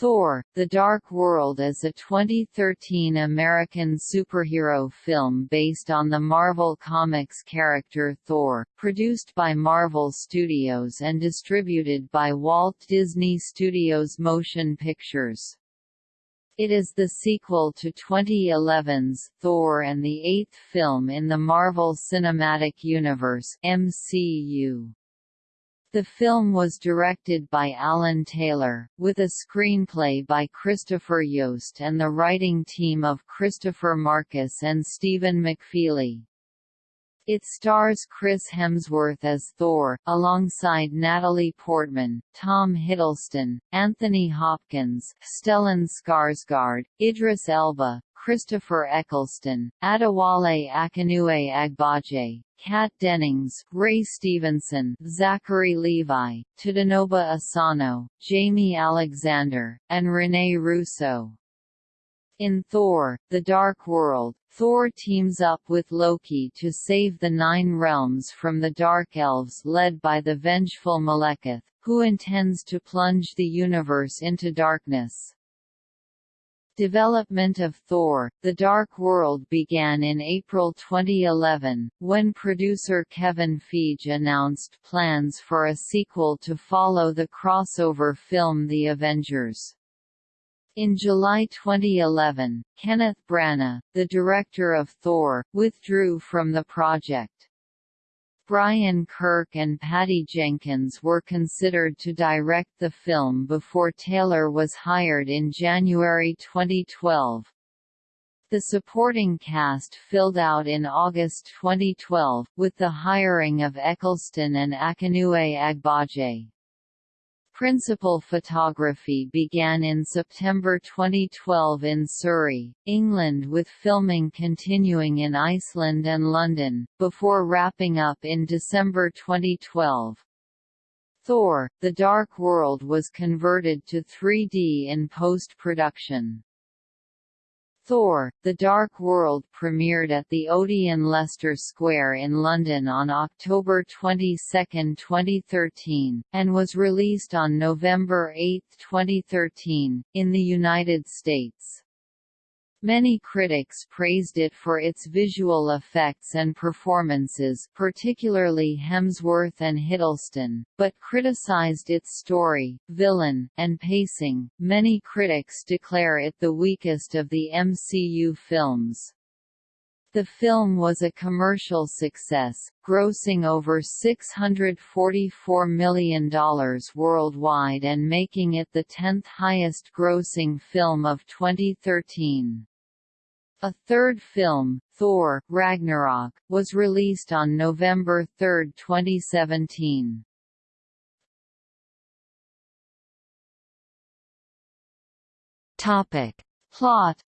Thor, The Dark World is a 2013 American superhero film based on the Marvel Comics character Thor, produced by Marvel Studios and distributed by Walt Disney Studios Motion Pictures. It is the sequel to 2011's Thor and the eighth film in the Marvel Cinematic Universe MCU. The film was directed by Alan Taylor, with a screenplay by Christopher Yost and the writing team of Christopher Markus and Stephen McFeely. It stars Chris Hemsworth as Thor, alongside Natalie Portman, Tom Hiddleston, Anthony Hopkins, Stellan Skarsgård, Idris Elba, Christopher Eccleston, Adewale Akinnuoye Agbaje, Kat Dennings, Ray Stevenson, Zachary Levi, Tadanobu Asano, Jaimie Alexander, and Rene Russo. In Thor, The Dark World, Thor teams up with Loki to save the Nine Realms from the Dark Elves led by the vengeful Malekith, who intends to plunge the universe into darkness. Development of Thor, The Dark World began in April 2011, when producer Kevin Feige announced plans for a sequel to follow the crossover film The Avengers. In July 2011, Kenneth Branagh, the director of Thor, withdrew from the project. Brian Kirk and Patty Jenkins were considered to direct the film before Taylor was hired in January 2012. The supporting cast filled out in August 2012, with the hiring of Eccleston and Akinnuoye Agbaje. Principal photography began in September 2012 in Surrey, England with filming continuing in Iceland and London, before wrapping up in December 2012. Thor, The Dark World was converted to 3D in post-production. Thor, The Dark World premiered at the Odeon Leicester Square in London on October 22, 2013, and was released on November 8, 2013, in the United States. Many critics praised it for its visual effects and performances particularly Hemsworth and Hiddleston, but criticized its story, villain, and pacing. Many critics declare it the weakest of the MCU films. The film was a commercial success, grossing over $644 million worldwide and making it the 10th highest grossing film of 2013. A third film, Thor, Ragnarok, was released on November 3, 2017. Topic. Plot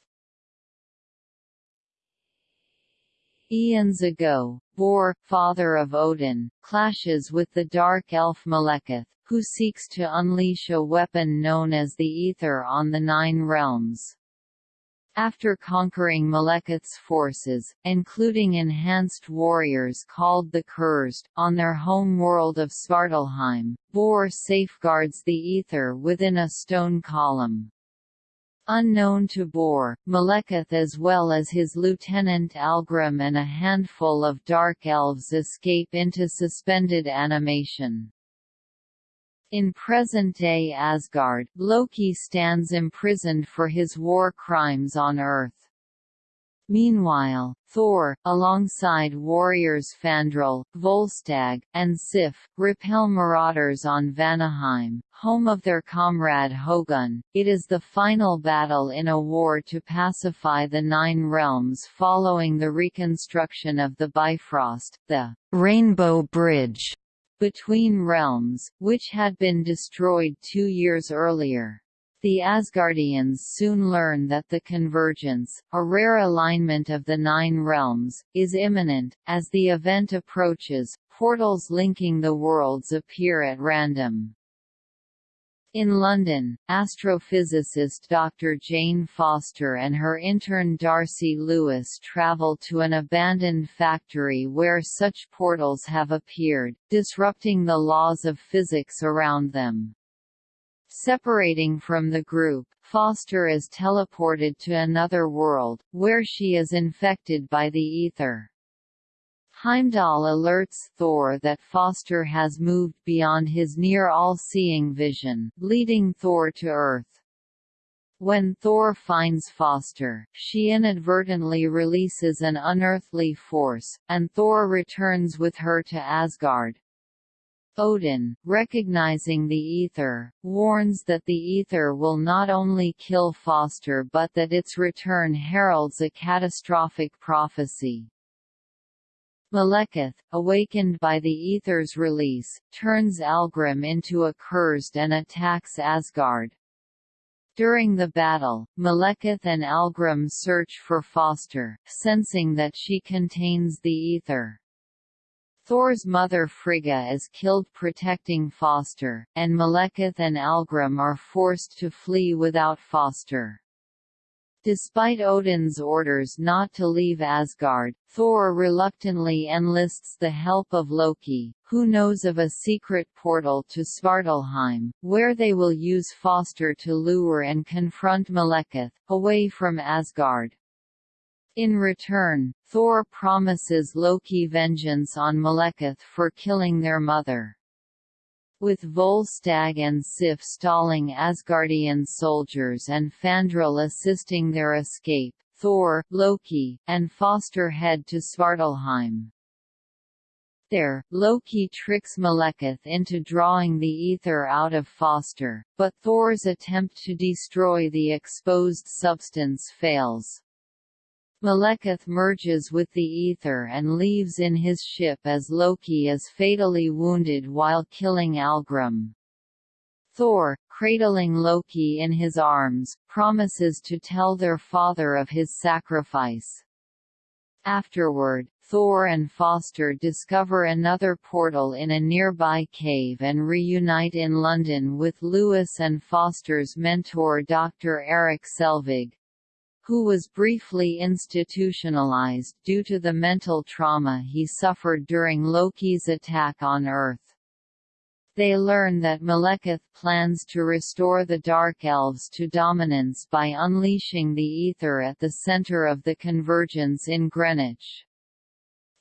Eons ago, Bor, father of Odin, clashes with the dark elf Malekith, who seeks to unleash a weapon known as the Aether on the Nine Realms. After conquering Malekith's forces, including enhanced warriors called the Cursed, on their home world of Svartalfheim, Bor safeguards the Aether within a stone column. Unknown to Bor, Malekith as well as his lieutenant Algrim and a handful of Dark Elves escape into suspended animation. In present-day Asgard, Loki stands imprisoned for his war crimes on Earth. Meanwhile, Thor, alongside warriors Fandral, Volstagg, and Sif, repel marauders on Vanaheim, home of their comrade Hogun. It is the final battle in a war to pacify the Nine Realms following the reconstruction of the Bifrost, the Rainbow Bridge between realms, which had been destroyed two years earlier. The Asgardians soon learn that the convergence, a rare alignment of the Nine Realms, is imminent. As the event approaches, portals linking the worlds appear at random. In London, astrophysicist Dr. Jane Foster and her intern Darcy Lewis travel to an abandoned factory where such portals have appeared, disrupting the laws of physics around them. Separating from the group, Foster is teleported to another world, where she is infected by the Aether. Heimdall alerts Thor that Foster has moved beyond his near all-seeing vision, leading Thor to Earth. When Thor finds Foster, she inadvertently releases an unearthly force, and Thor returns with her to Asgard. Odin, recognizing the Aether, warns that the Aether will not only kill Foster but that its return heralds a catastrophic prophecy. Malekith, awakened by the Aether's release, turns Algrim into a cursed and attacks Asgard. During the battle, Malekith and Algrim search for Foster, sensing that she contains the Aether. Thor's mother Frigga is killed protecting Foster, and Malekith and Algrim are forced to flee without Foster. Despite Odin's orders not to leave Asgard, Thor reluctantly enlists the help of Loki, who knows of a secret portal to Svartalfheim, where they will use Foster to lure and confront Malekith, away from Asgard. In return, Thor promises Loki vengeance on Malekith for killing their mother. With Volstagg and Sif stalling Asgardian soldiers and Fandral assisting their escape, Thor, Loki, and Foster head to Svartalfheim. There, Loki tricks Malekith into drawing the Aether out of Foster, but Thor's attempt to destroy the exposed substance fails. Malekith merges with the Aether and leaves in his ship as Loki is fatally wounded while killing Algrim. Thor, cradling Loki in his arms, promises to tell their father of his sacrifice. Afterward, Thor and Foster discover another portal in a nearby cave and reunite in London with Lewis and Foster's mentor Dr. Erik Selvig who was briefly institutionalized due to the mental trauma he suffered during Loki's attack on Earth. They learn that Malekith plans to restore the Dark Elves to dominance by unleashing the Aether at the center of the convergence in Greenwich.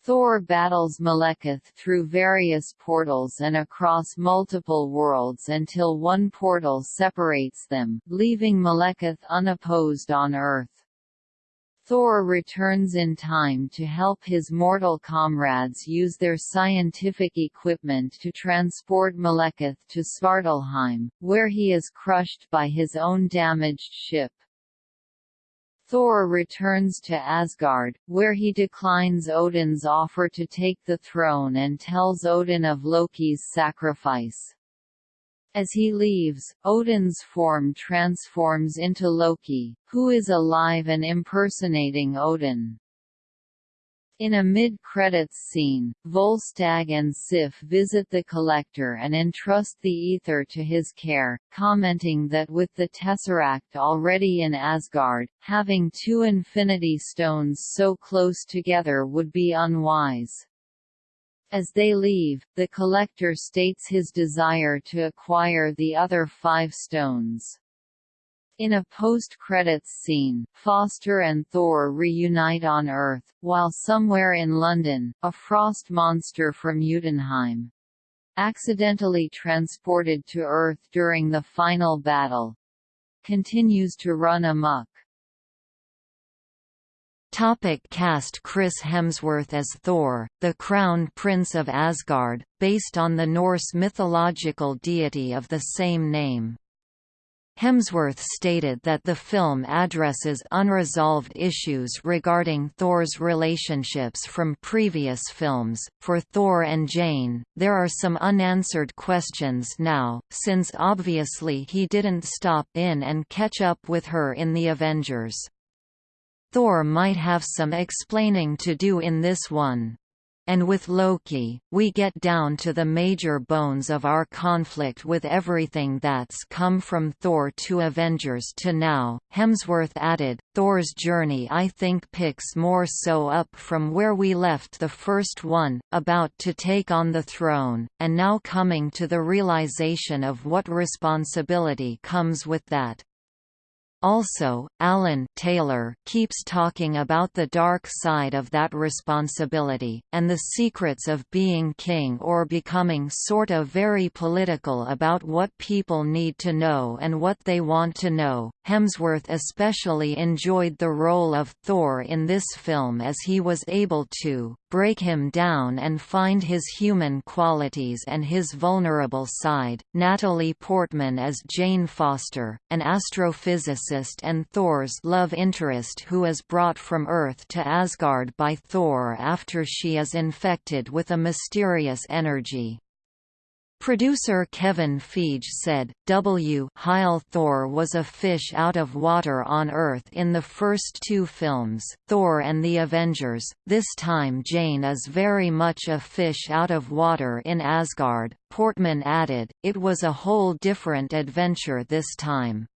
Thor battles Malekith through various portals and across multiple worlds until one portal separates them, leaving Malekith unopposed on Earth. Thor returns in time to help his mortal comrades use their scientific equipment to transport Malekith to Svartalfheim, where he is crushed by his own damaged ship. Thor returns to Asgard, where he declines Odin's offer to take the throne and tells Odin of Loki's sacrifice. As he leaves, Odin's form transforms into Loki, who is alive and impersonating Odin. In a mid-credits scene, Volstagg and Sif visit the Collector and entrust the Aether to his care, commenting that with the Tesseract already in Asgard, having two Infinity Stones so close together would be unwise. As they leave, the Collector states his desire to acquire the other five stones. In a post-credits scene, Foster and Thor reunite on Earth, while somewhere in London, a frost monster from Jotunheim, accidentally transported to Earth during the final battle, continues to run amok. Topic cast Chris Hemsworth as Thor, the Crown Prince of Asgard, based on the Norse mythological deity of the same name. Hemsworth stated that the film addresses unresolved issues regarding Thor's relationships from previous films. For Thor and Jane, there are some unanswered questions now, since obviously he didn't stop in and catch up with her in the Avengers. Thor might have some explaining to do in this one. And with Loki, we get down to the major bones of our conflict with everything that's come from Thor to Avengers to now. Hemsworth added, Thor's journey I think picks more so up from where we left the first one, about to take on the throne, and now coming to the realization of what responsibility comes with that. Also, Alan Taylor keeps talking about the dark side of that responsibility, and the secrets of being king or becoming sort of very political about what people need to know and what they want to know. Hemsworth especially enjoyed the role of Thor in this film as he was able to break him down and find his human qualities and his vulnerable side. Natalie Portman as Jane Foster, an astrophysicist and Thor's love interest who is brought from Earth to Asgard by Thor after she is infected with a mysterious energy. Producer Kevin Feige said, W. Heil Thor was a fish out of water on Earth in the first two films, Thor and the Avengers, this time Jane is very much a fish out of water in Asgard. Portman added, it was a whole different adventure this time.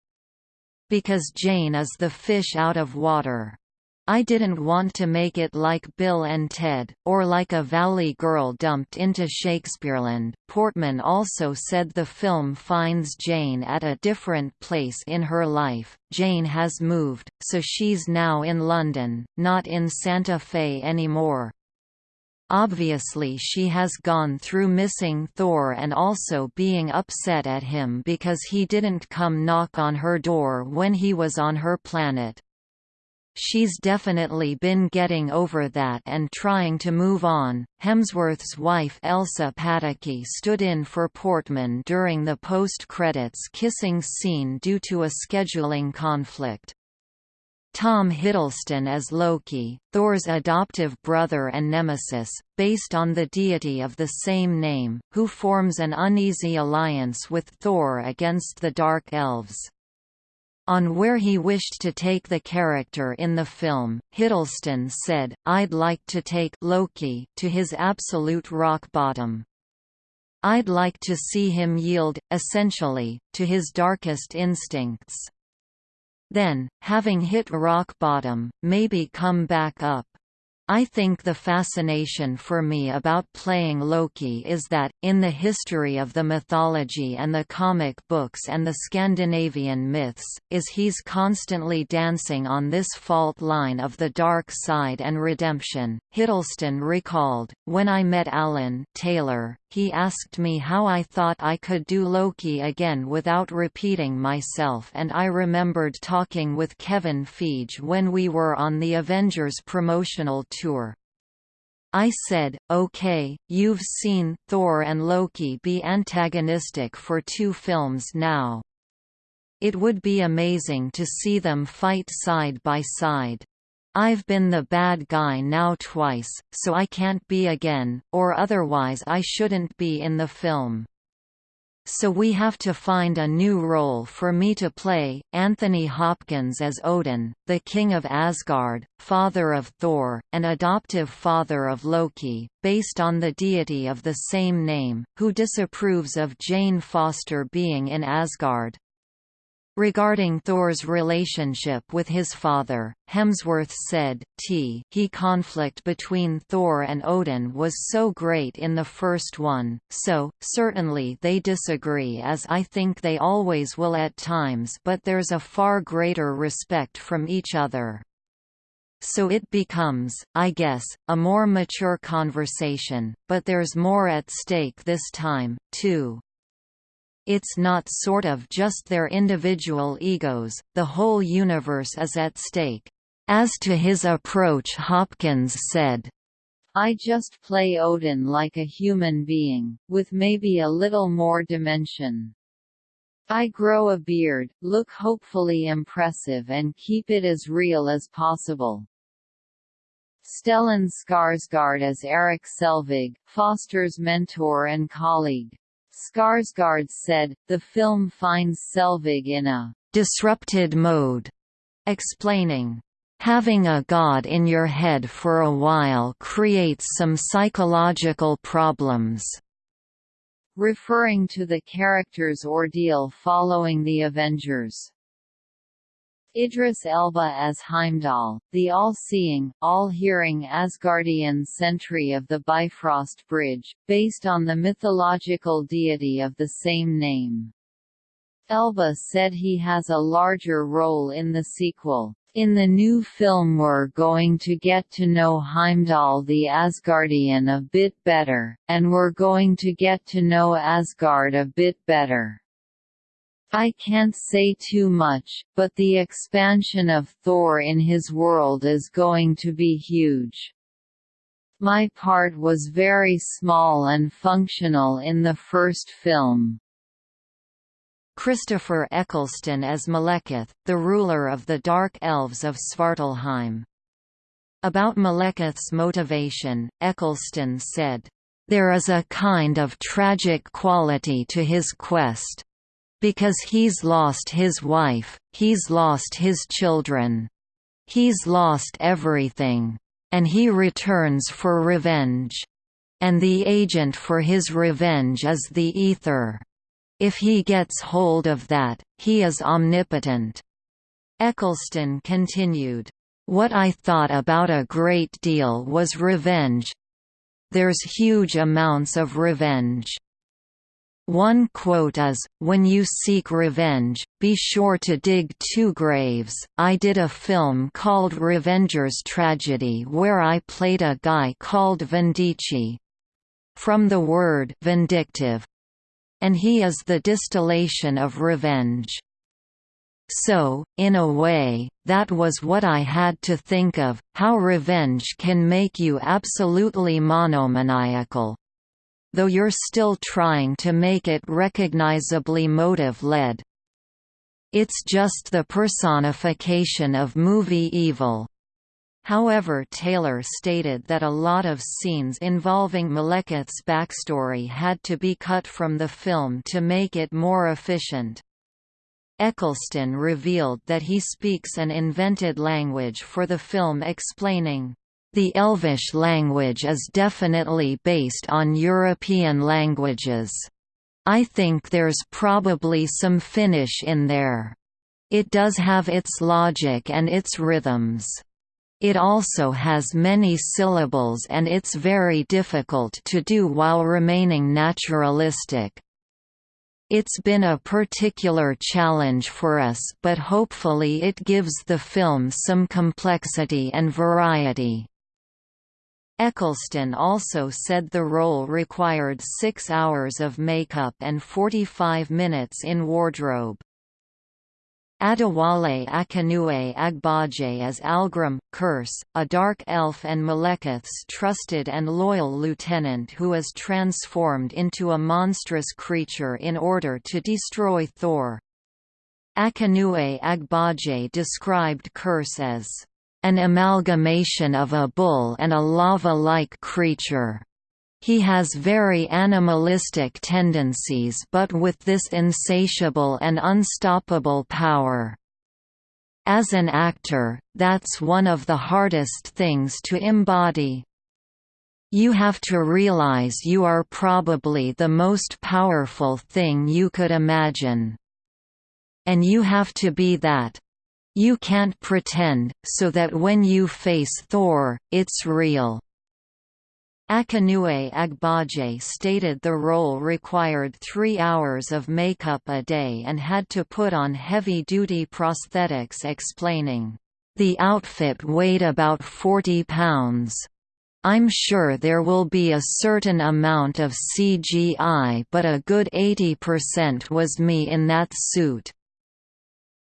Because Jane is the fish out of water. I didn't want to make it like Bill and Ted, or like a Valley Girl dumped into Shakespeareland. Portman also said the film finds Jane at a different place in her life. Jane has moved, so she's now in London, not in Santa Fe anymore. Obviously she has gone through missing Thor and also being upset at him because he didn't come knock on her door when he was on her planet. She's definitely been getting over that and trying to move on. Hemsworth's wife Elsa Pataky stood in for Portman during the post-credits kissing scene due to a scheduling conflict. Tom Hiddleston as Loki, Thor's adoptive brother and nemesis, based on the deity of the same name, who forms an uneasy alliance with Thor against the Dark Elves. On where he wished to take the character in the film, Hiddleston said, I'd like to take Loki to his absolute rock bottom. I'd like to see him yield, essentially, to his darkest instincts. Then, having hit rock bottom, maybe come back up. I think the fascination for me about playing Loki is that, in the history of the mythology and the comic books and the Scandinavian myths, is he's constantly dancing on this fault line of the dark side and redemption. Hiddleston recalled, When I met Alan Taylor, he asked me how I thought I could do Loki again without repeating myself and I remembered talking with Kevin Feige when we were on the Avengers promotional tour. I said, okay, you've seen Thor and Loki be antagonistic for two films now. It would be amazing to see them fight side by side. I've been the bad guy now twice, so I can't be again, or otherwise I shouldn't be in the film. So we have to find a new role for me to play. Anthony Hopkins as Odin, the king of Asgard, father of Thor, and adoptive father of Loki, based on the deity of the same name, who disapproves of Jane Foster being in Asgard. Regarding Thor's relationship with his father, Hemsworth said, T he conflict between Thor and Odin was so great in the first one, so, certainly they disagree as I think they always will at times but there's a far greater respect from each other. So it becomes, I guess, a more mature conversation, but there's more at stake this time, too. It's not sort of just their individual egos, the whole universe is at stake. As to his approach Hopkins said, I just play Odin like a human being, with maybe a little more dimension. I grow a beard, look hopefully impressive and keep it as real as possible. Stellan Skarsgård as Erik Selvig, Foster's mentor and colleague. Skarsgård said, the film finds Selvig in a disrupted mode, explaining, Having a god in your head for a while creates some psychological problems." Referring to the character's ordeal following the Avengers. Idris Elba as Heimdall, the all-seeing, all-hearing Asgardian sentry of the Bifrost Bridge, based on the mythological deity of the same name. Elba said he has a larger role in the sequel. In the new film we're going to get to know Heimdall the Asgardian a bit better, and we're going to get to know Asgard a bit better. I can't say too much, but the expansion of Thor in his world is going to be huge. My part was very small and functional in the first film. Christopher Eccleston as Malekith, the ruler of the Dark Elves of Svartalfheim. About Malekith's motivation, Eccleston said, "...there is a kind of tragic quality to his quest, because he's lost his wife, he's lost his children. He's lost everything. And he returns for revenge. And the agent for his revenge is the Aether. If he gets hold of that, he is omnipotent. Eccleston continued, What I thought about a great deal was revenge. There's huge amounts of revenge. One quote is, When you seek revenge, be sure to dig two graves. I did a film called Revenger's Tragedy where I played a guy called Vindice. From the word vindictive. And he is the distillation of revenge. So, in a way, that was what I had to think of, how revenge can make you absolutely monomaniacal, though you're still trying to make it recognizably motive-led. It's just the personification of movie evil. However Taylor stated that a lot of scenes involving Malekith's backstory had to be cut from the film to make it more efficient. Eccleston revealed that he speaks an invented language for the film explaining, the Elvish language is definitely based on European languages. I think there's probably some Finnish in there. It does have its logic and its rhythms. It also has many syllables and it's very difficult to do while remaining naturalistic. It's been a particular challenge for us but hopefully it gives the film some complexity and variety. Eccleston also said the role required six hours of makeup and 45 minutes in wardrobe. Adewale Akinnuoye Agbaje as Algrim, Kurse, a dark elf and Malekith's trusted and loyal lieutenant who is transformed into a monstrous creature in order to destroy Thor. Akinnuoye Agbaje described Kurse as an amalgamation of a bull and a lava-like creature. He has very animalistic tendencies but with this insatiable and unstoppable power. As an actor, that's one of the hardest things to embody. You have to realize you are probably the most powerful thing you could imagine. And you have to be that. You can't pretend, so that when you face Thor, it's real. Akinnuoye Agbaje stated the role required three hours of makeup a day and had to put on heavy-duty prosthetics explaining, "...the outfit weighed about 40 pounds. I'm sure there will be a certain amount of CGI but a good 80% was me in that suit."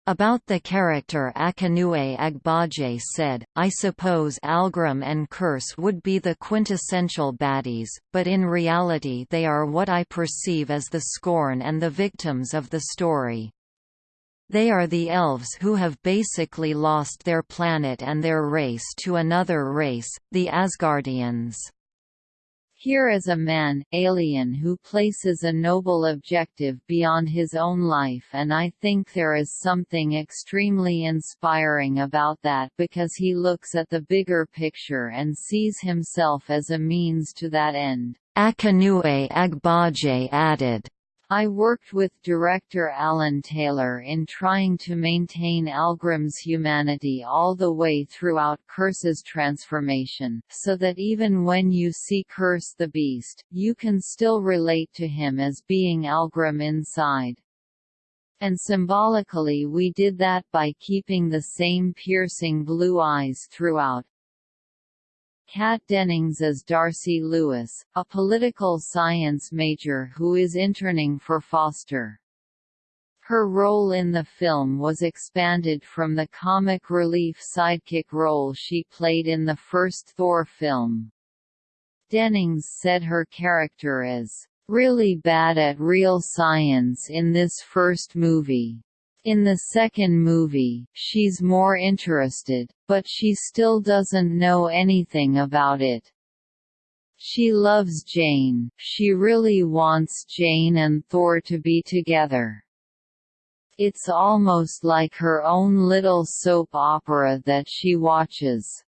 About the character Akinnuoye Agbaje said, I suppose Algrim and Kurse would be the quintessential baddies, but in reality they are what I perceive as the scorn and the victims of the story. They are the elves who have basically lost their planet and their race to another race, the Asgardians. Here is a man, alien who places a noble objective beyond his own life and I think there is something extremely inspiring about that because he looks at the bigger picture and sees himself as a means to that end. Akinnuoye Agbaje added, I worked with director Alan Taylor in trying to maintain Algrim's humanity all the way throughout Kurse's transformation, so that even when you see Kurse the Beast, you can still relate to him as being Algrim inside. And symbolically we did that by keeping the same piercing blue eyes throughout, Kat Dennings as Darcy Lewis, a political science major who is interning for Foster. Her role in the film was expanded from the comic relief sidekick role she played in the first Thor film. Dennings said her character is really bad at real science in this first movie. In the second movie, she's more interested, but she still doesn't know anything about it. She loves Jane, she really wants Jane and Thor to be together. It's almost like her own little soap opera that she watches.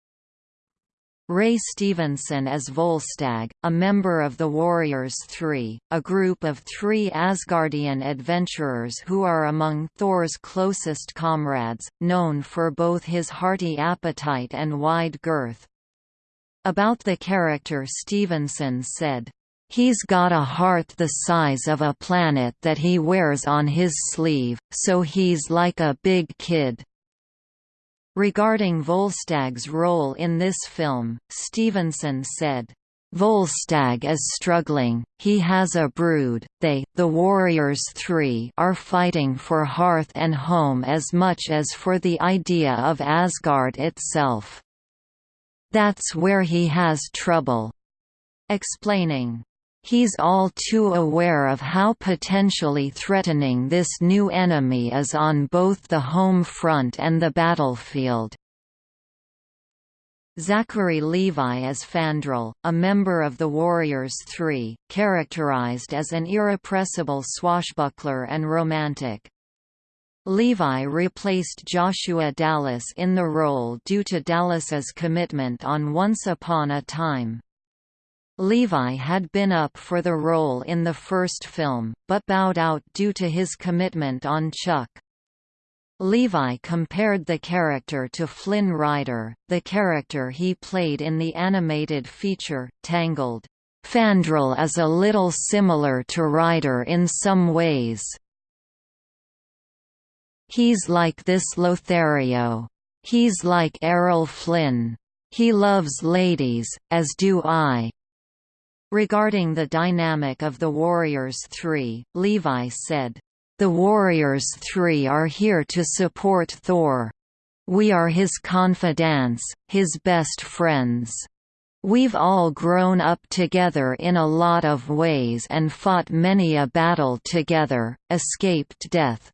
Ray Stevenson as Volstagg, a member of the Warriors Three, a group of three Asgardian adventurers who are among Thor's closest comrades, known for both his hearty appetite and wide girth. About the character Stevenson said, He's got a heart the size of a planet that he wears on his sleeve, so he's like a big kid. Regarding Volstagg's role in this film, Stevenson said, Volstagg is struggling, he has a brood, they, the Warriors Three are fighting for hearth and home as much as for the idea of Asgard itself. That's where he has trouble. Explaining, He's all too aware of how potentially threatening this new enemy is on both the home front and the battlefield. Zachary Levi as Fandral, a member of the Warriors Three, characterized as an irrepressible swashbuckler and romantic. Levi replaced Joshua Dallas in the role due to Dallas's commitment on Once Upon a Time. Levi had been up for the role in the first film, but bowed out due to his commitment on Chuck. Levi compared the character to Flynn Rider, the character he played in the animated feature, Tangled. Fandral is a little similar to Rider in some ways. He's like this Lothario. He's like Errol Flynn. He loves ladies, as do I. Regarding the dynamic of the Warriors Three, Levi said, "The Warriors Three are here to support Thor. We are his confidants, his best friends. We've all grown up together in a lot of ways and fought many a battle together, escaped death.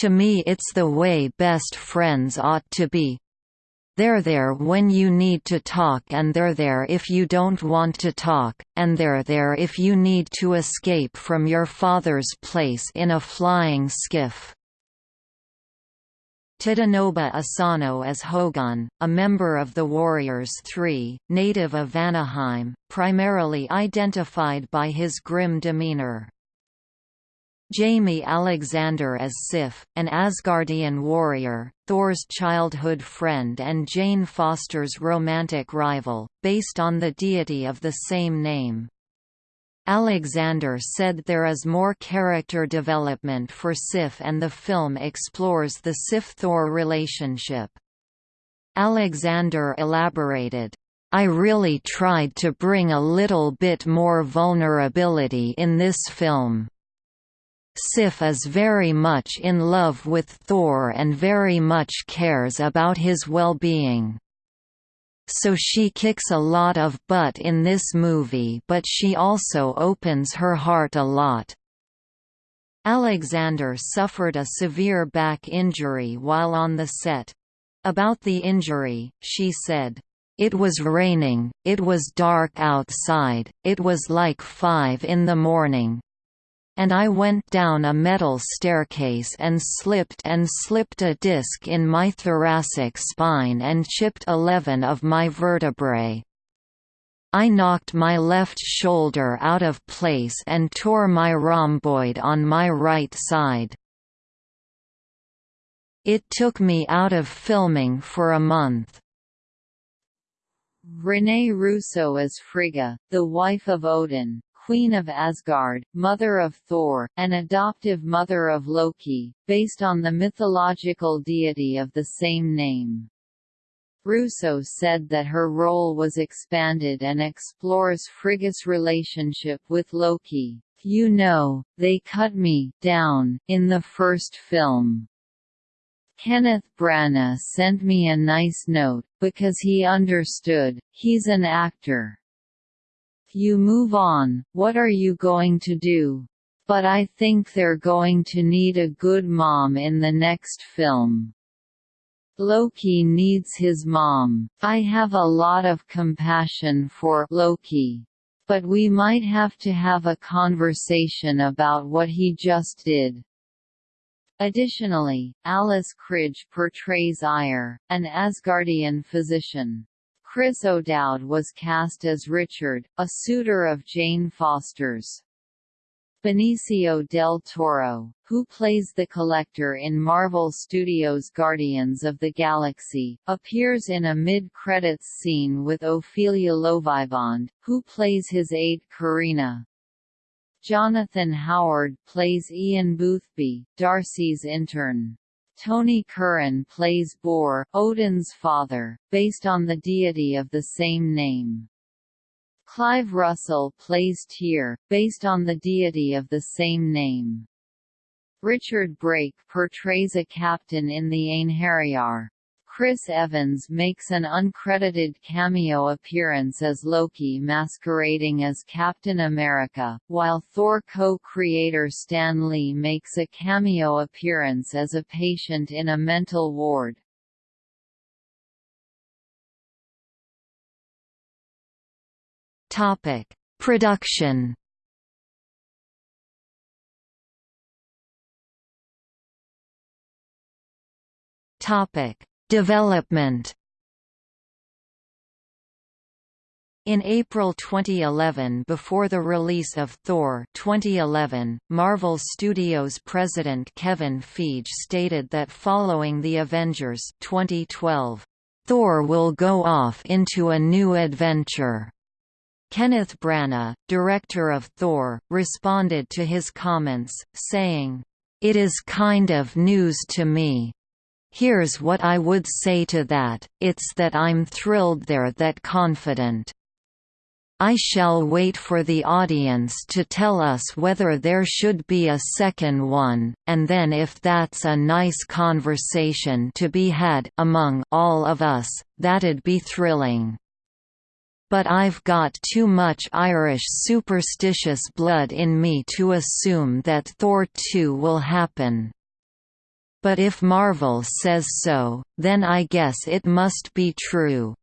To me it's the way best friends ought to be, they're there when you need to talk and they're there if you don't want to talk, and they're there if you need to escape from your father's place in a flying skiff. Tadanobu Asano as Hogun, a member of the Warriors Three, native of Vanaheim, primarily identified by his grim demeanor. Jaimie Alexander as Sif, an Asgardian warrior, Thor's childhood friend and Jane Foster's romantic rival, based on the deity of the same name. Alexander said there is more character development for Sif and the film explores the Sif-Thor relationship. Alexander elaborated, I really tried to bring a little bit more vulnerability in this film. Sif is very much in love with Thor and very much cares about his well-being. So she kicks a lot of butt in this movie but she also opens her heart a lot. Alexander suffered a severe back injury while on the set. About the injury, she said, It was raining, it was dark outside, it was like five in the morning. And I went down a metal staircase and slipped and slipped a disc in my thoracic spine and chipped eleven of my vertebrae. I knocked my left shoulder out of place and tore my rhomboid on my right side. It took me out of filming for a month. Renée Russo as Frigga, the wife of Odin, Queen of Asgard, mother of Thor, and adoptive mother of Loki, based on the mythological deity of the same name. Russo said that her role was expanded and explores Frigga's relationship with Loki. You know, they cut me down in the first film. Kenneth Branagh sent me a nice note, because he understood, he's an actor. You move on, what are you going to do? But I think they're going to need a good mom in the next film. Loki needs his mom. I have a lot of compassion for Loki. But we might have to have a conversation about what he just did. Additionally, Alice Krige portrays Eir, an Asgardian physician. Chris O'Dowd was cast as Richard, a suitor of Jane Foster's. Benicio del Toro, who plays the Collector in Marvel Studios' Guardians of the Galaxy, appears in a mid-credits scene with Ophelia Lovibond, who plays his aide Carina. Jonathan Howard plays Ian Boothby, Darcy's intern. Tony Curran plays Bor, Odin's father, based on the deity of the same name. Clive Russell plays Tyr, based on the deity of the same name. Richard Brake portrays a captain in the Einherjar. Chris Evans makes an uncredited cameo appearance as Loki masquerading as Captain America, while Thor co-creator Stan Lee makes a cameo appearance as a patient in a mental ward. Topic: Production. Topic: Development In April 2011 before the release of Thor 2011, Marvel Studios president Kevin Feige stated that following The Avengers 2012, Thor will go off into a new adventure. Kenneth Branagh, director of Thor, responded to his comments, saying, It is kind of news to me, Here's what I would say to that, it's that I'm thrilled they're that confident. I shall wait for the audience to tell us whether there should be a second one, and then if that's a nice conversation to be had among all of us, that'd be thrilling. But I've got too much Irish superstitious blood in me to assume that Thor 2 will happen. But if Marvel says so, then I guess it must be true.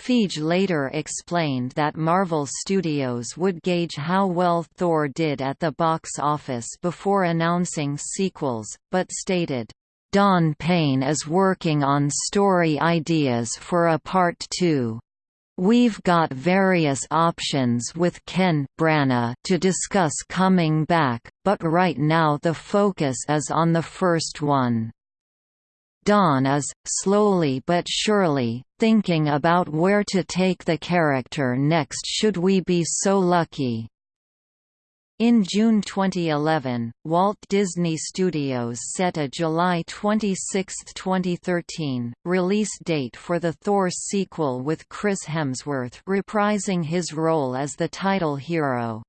Feige later explained that Marvel Studios would gauge how well Thor did at the box office before announcing sequels, but stated, Don Payne is working on story ideas for a Part 2. We've got various options with Ken Branagh to discuss coming back, but right now the focus is on the first one. Don is, slowly but surely, thinking about where to take the character next should we be so lucky. In June 2011, Walt Disney Studios set a July 26, 2013, release date for the Thor sequel with Chris Hemsworth reprising his role as the title hero.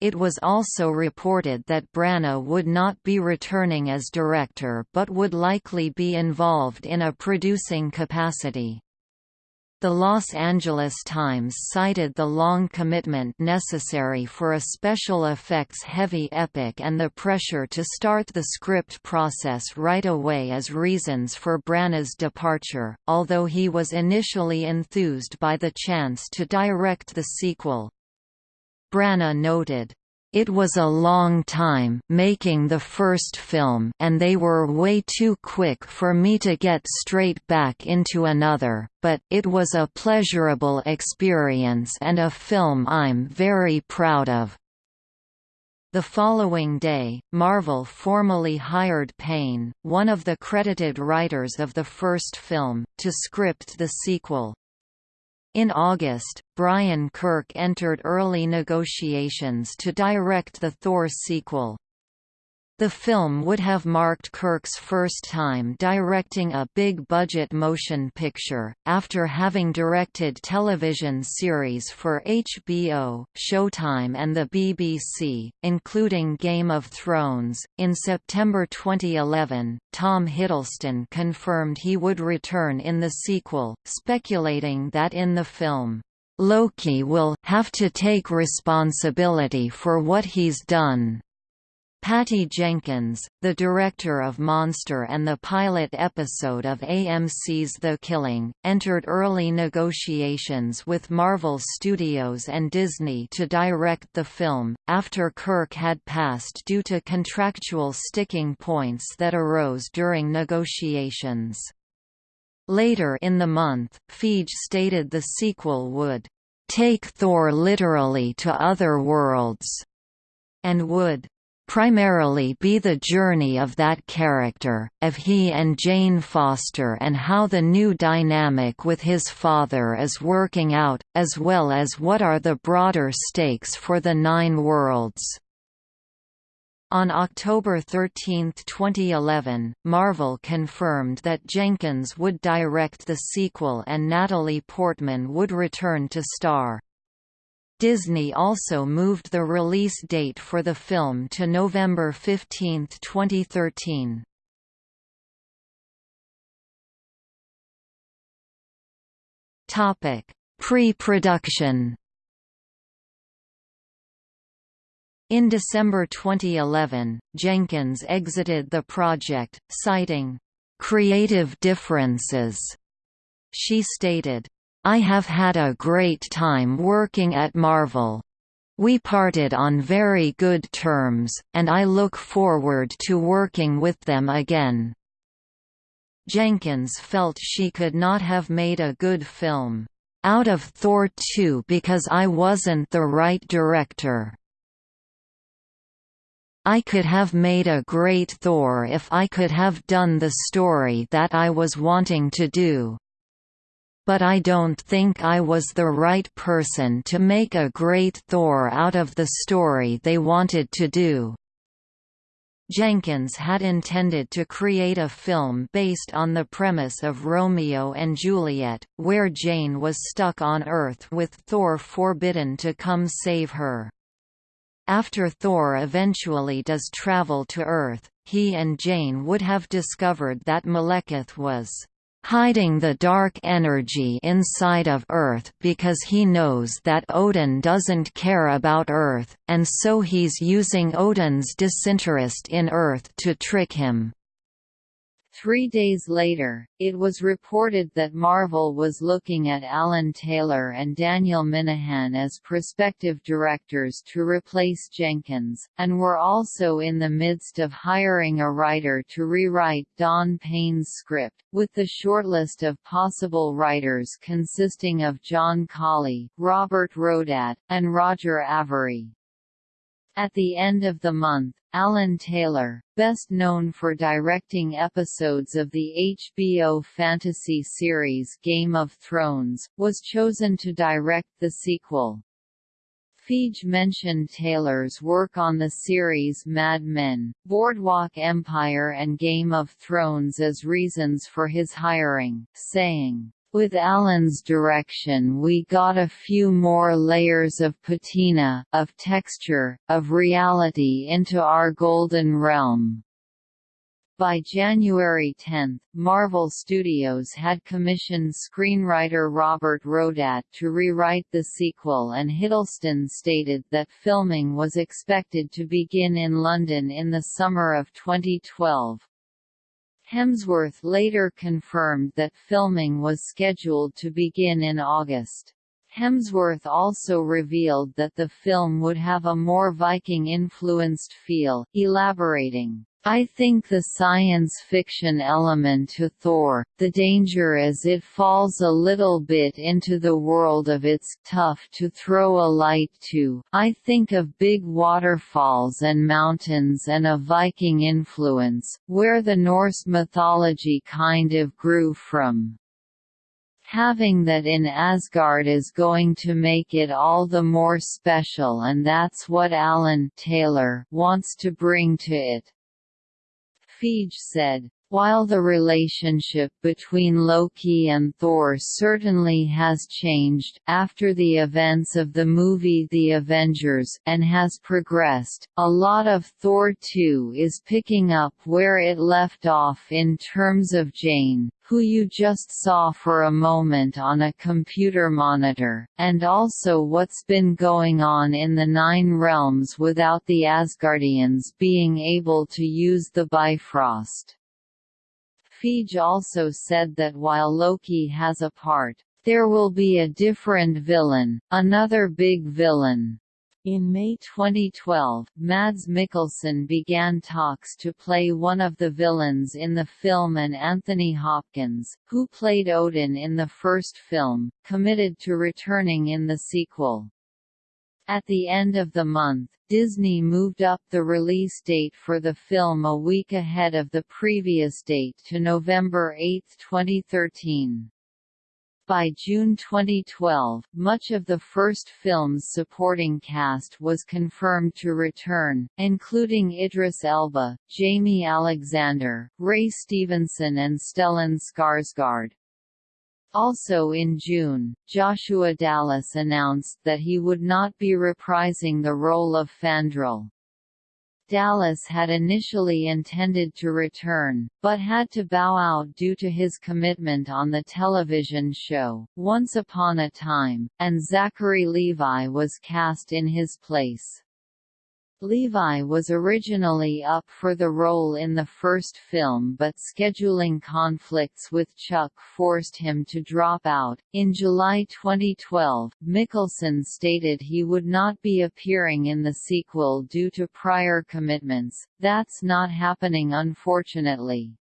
It was also reported that Branagh would not be returning as director but would likely be involved in a producing capacity. The Los Angeles Times cited the long commitment necessary for a special effects-heavy epic and the pressure to start the script process right away as reasons for Branagh's departure, although he was initially enthused by the chance to direct the sequel. Branagh noted, it was a long time making the first film and they were way too quick for me to get straight back into another, but it was a pleasurable experience and a film I'm very proud of. The following day, Marvel formally hired Payne, one of the credited writers of the first film, to script the sequel. In August, Brian Kirk entered early negotiations to direct the Thor sequel. The film would have marked Kirk's first time directing a big-budget motion picture, after having directed television series for HBO, Showtime and the BBC, including Game of Thrones. In September 2011, Tom Hiddleston confirmed he would return in the sequel, speculating that in the film, Loki will have to take responsibility for what he's done. Patty Jenkins, the director of Monster and the pilot episode of AMC's The Killing, entered early negotiations with Marvel Studios and Disney to direct the film, after Kirk had passed due to contractual sticking points that arose during negotiations. Later in the month, Feige stated the sequel would take Thor literally to other worlds and would primarily be the journey of that character, of he and Jane Foster and how the new dynamic with his father is working out, as well as what are the broader stakes for the Nine Worlds. On October 13, 2011, Marvel confirmed that Jenkins would direct the sequel and Natalie Portman would return to star. Disney also moved the release date for the film to November 15, 2013. Topic: Pre-production. In December 2011, Jenkins exited the project, citing creative differences. She stated, I have had a great time working at Marvel. We parted on very good terms, and I look forward to working with them again. Jenkins felt she could not have made a good film out of Thor 2 because I wasn't the right director. I could have made a great Thor if I could have done the story that I was wanting to do but I don't think I was the right person to make a great Thor out of the story they wanted to do. Jenkins had intended to create a film based on the premise of Romeo and Juliet, where Jane was stuck on Earth with Thor forbidden to come save her. After Thor eventually does travel to Earth, he and Jane would have discovered that Malekith was hiding the dark energy inside of Earth because he knows that Odin doesn't care about Earth, and so he's using Odin's disinterest in Earth to trick him. Three days later, it was reported that Marvel was looking at Alan Taylor and Daniel Minahan as prospective directors to replace Jenkins, and were also in the midst of hiring a writer to rewrite Don Payne's script, with the shortlist of possible writers consisting of John Collee, Robert Rodat, and Roger Avary. At the end of the month, Alan Taylor, best known for directing episodes of the HBO fantasy series Game of Thrones, was chosen to direct the sequel. Feige mentioned Taylor's work on the series Mad Men, Boardwalk Empire and Game of Thrones as reasons for his hiring, saying, with Alan's direction we got a few more layers of patina, of texture, of reality into our Golden Realm. By January 10, Marvel Studios had commissioned screenwriter Robert Rodat to rewrite the sequel and Hiddleston stated that filming was expected to begin in London in the summer of 2012. Hemsworth later confirmed that filming was scheduled to begin in August. Hemsworth also revealed that the film would have a more Viking-influenced feel, elaborating, I think the science fiction element to Thor, the danger is it falls a little bit into the world of it's tough to throw a light to. I think of big waterfalls and mountains and a Viking influence, where the Norse mythology kind of grew from. Having that in Asgard is going to make it all the more special and that's what Alan Taylor wants to bring to it. Feige said, while the relationship between Loki and Thor certainly has changed, after the events of the movie The Avengers and has progressed, a lot of Thor 2 is picking up where it left off in terms of Jane, who you just saw for a moment on a computer monitor, and also what's been going on in the Nine Realms without the Asgardians being able to use the Bifrost. Feige also said that while Loki has a part, there will be a different villain, another big villain, in May 2012, Mads Mikkelsen began talks to play one of the villains in the film and Anthony Hopkins, who played Odin in the first film, committed to returning in the sequel. At the end of the month, Disney moved up the release date for the film a week ahead of the previous date to November 8, 2013. By June 2012, much of the first film's supporting cast was confirmed to return, including Idris Elba, Jaimie Alexander, Ray Stevenson and Stellan Skarsgård. Also in June, Joshua Dallas announced that he would not be reprising the role of Fandral. Dallas had initially intended to return, but had to bow out due to his commitment on the television show, Once Upon a Time, and Zachary Levi was cast in his place. Levi was originally up for the role in the first film but scheduling conflicts with Chuck forced him to drop out. In July 2012, Mikkelsen stated he would not be appearing in the sequel due to prior commitments. That's not happening unfortunately.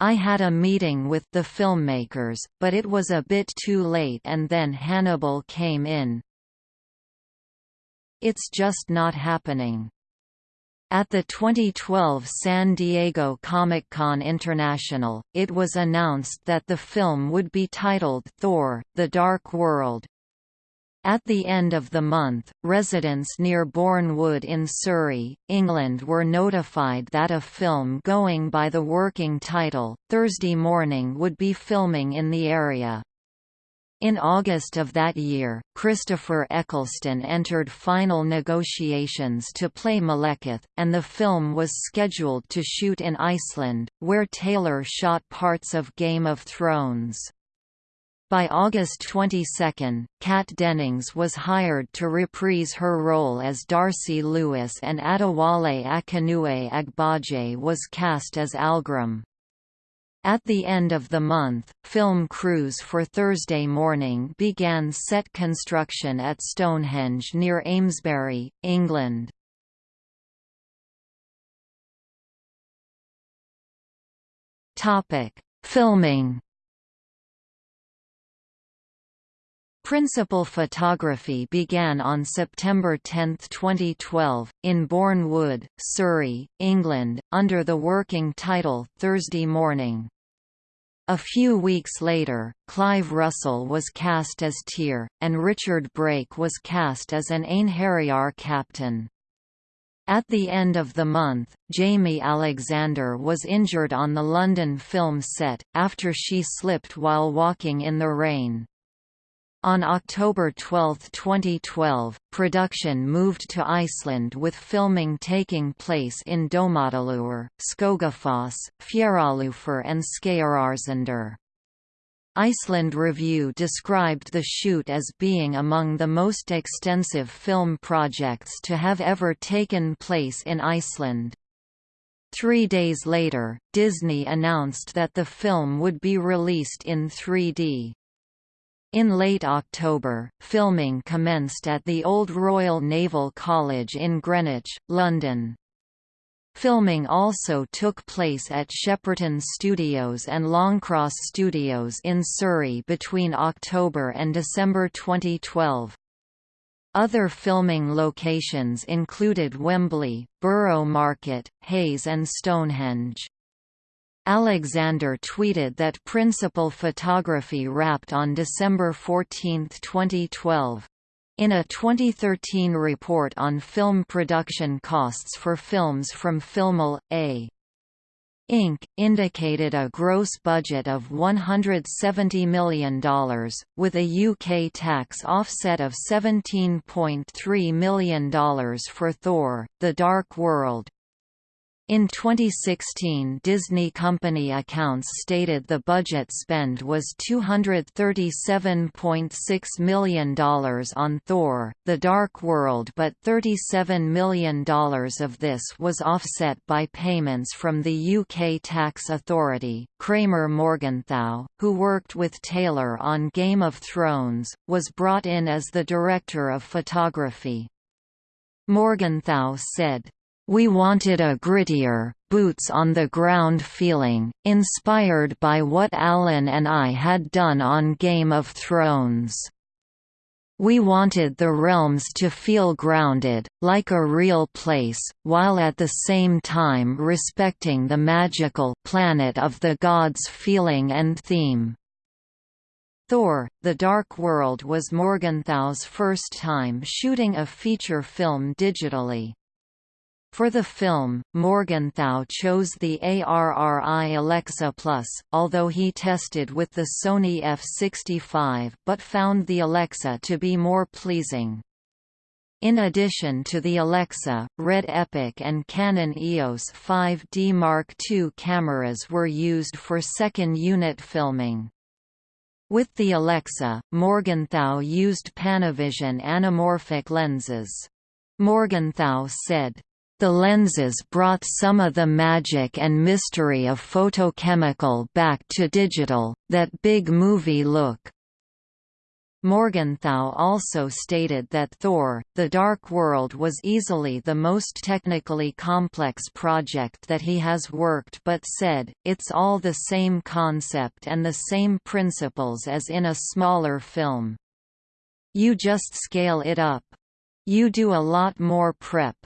I had a meeting with the filmmakers, but it was a bit too late and then Hannibal came in, it's just not happening. At the 2012 San Diego Comic-Con International, it was announced that the film would be titled Thor, The Dark World. At the end of the month, residents near Bourne Wood in Surrey, England were notified that a film going by the working title, Thursday Morning would be filming in the area. In August of that year, Christopher Eccleston entered final negotiations to play Malekith, and the film was scheduled to shoot in Iceland, where Taylor shot parts of Game of Thrones. By August 22, Kat Dennings was hired to reprise her role as Darcy Lewis and Adewale Akinnuoye Agbaje was cast as Algrim. At the end of the month, film crews for Thursday Morning began set construction at Stonehenge near Amesbury, England. Filming Principal photography began on September 10, 2012, in Bourne Wood, Surrey, England, under the working title Thursday Morning. A few weeks later, Clive Russell was cast as Tyr, and Richard Brake was cast as an Einherjar captain. At the end of the month, Jaimie Alexander was injured on the London film set, after she slipped while walking in the rain. On October 12, 2012, production moved to Iceland with filming taking place in Dómadalur, Skogafoss, Fjarðarlaugur and Skeiðarársandur. Iceland Review described the shoot as being among the most extensive film projects to have ever taken place in Iceland. Three days later, Disney announced that the film would be released in 3D. In late October, filming commenced at the Old Royal Naval College in Greenwich, London. Filming also took place at Shepperton Studios and Longcross Studios in Surrey between October and December 2012. Other filming locations included Wembley, Borough Market, Hayes and Stonehenge. Alexander tweeted that principal photography wrapped on December 14, 2012. In a 2013 report on film production costs for films from Filmil, A. Inc., indicated a gross budget of $170 million, with a UK tax offset of $17.3 million for Thor, The Dark World. In 2016 Disney company accounts stated the budget spend was $237.6 million on Thor, The Dark World but $37 million of this was offset by payments from the UK tax authority. Kramer Morgenthau, who worked with Taylor on Game of Thrones, was brought in as the director of photography. Morgenthau said, we wanted a grittier, boots-on-the-ground feeling, inspired by what Alan and I had done on Game of Thrones. We wanted the realms to feel grounded, like a real place, while at the same time respecting the magical planet of the gods feeling and theme. Thor, The Dark World was Morgenthau's first time shooting a feature film digitally. For the film, Morgenthau chose the ARRI Alexa Plus, although he tested with the Sony F65 but found the Alexa to be more pleasing. In addition to the Alexa, Red Epic and Canon EOS 5D Mark II cameras were used for second unit filming. With the Alexa, Morgenthau used Panavision anamorphic lenses. Morgenthau said, the lenses brought some of the magic and mystery of photochemical back to digital, that big movie look. Morgenthau also stated that Thor, The Dark World was easily the most technically complex project that he has worked but said, it's all the same concept and the same principles as in a smaller film. You just scale it up. You do a lot more prep.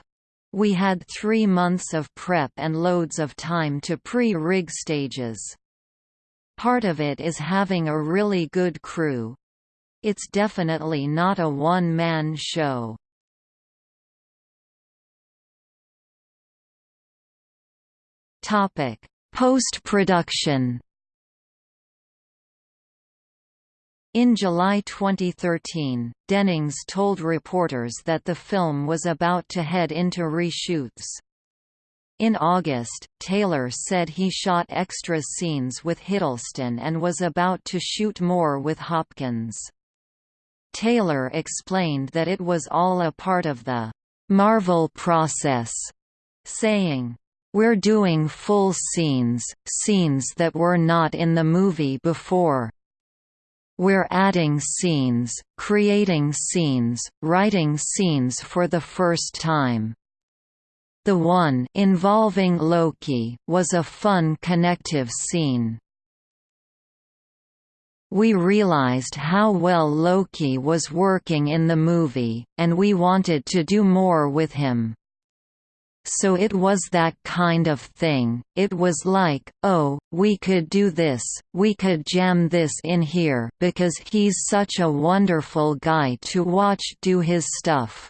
We had three months of prep and loads of time to pre-rig stages. Part of it is having a really good crew. It's definitely not a one-man show. Post-production In July 2013, Dennings told reporters that the film was about to head into reshoots. In August, Taylor said he shot extra scenes with Hiddleston and was about to shoot more with Hopkins. Taylor explained that it was all a part of the Marvel process, saying, We're doing full scenes, scenes that were not in the movie before. We're adding scenes, creating scenes, writing scenes for the first time. The one involving Loki was a fun connective scene. We realized how well Loki was working in the movie, and we wanted to do more with him. So it was that kind of thing, it was like, oh, we could do this, we could jam this in here because he's such a wonderful guy to watch do his stuff.